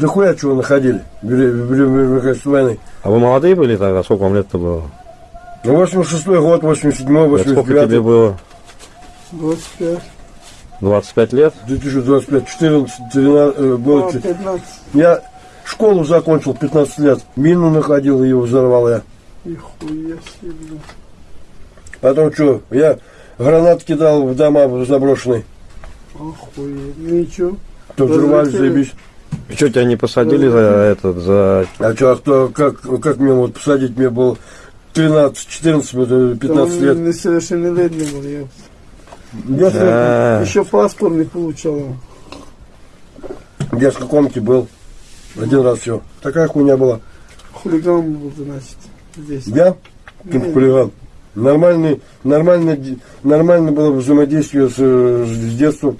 Да хуя чего находили в Великой- войны. А вы молодые были тогда? Сколько вам лет-то было? Ну, 86 год, 87 Это сколько тебе 89 было? 25. 25 лет? 2025, 14, 13, э, было А, чуть- 15. Я школу закончил 15 лет. Мину находил, ее взорвал я. Нихуя себе. Потом что, я гранат кидал в дома заброшенные. Охуеть. Ну и чё? То Что тебя не посадили за этот, за... А что, а кто, как, как мне вот посадить, мне было 13, 14, вот, 15 Там лет. несовершеннолетний был, я. Я А, Еще паспорт не получал. в детской комнате был. Один раз все. Такая хуйня была. Хулиган был, значит, здесь. Я, как Не, хулиган, нормальный, нормально, нормально было взаимодействие с, с детства.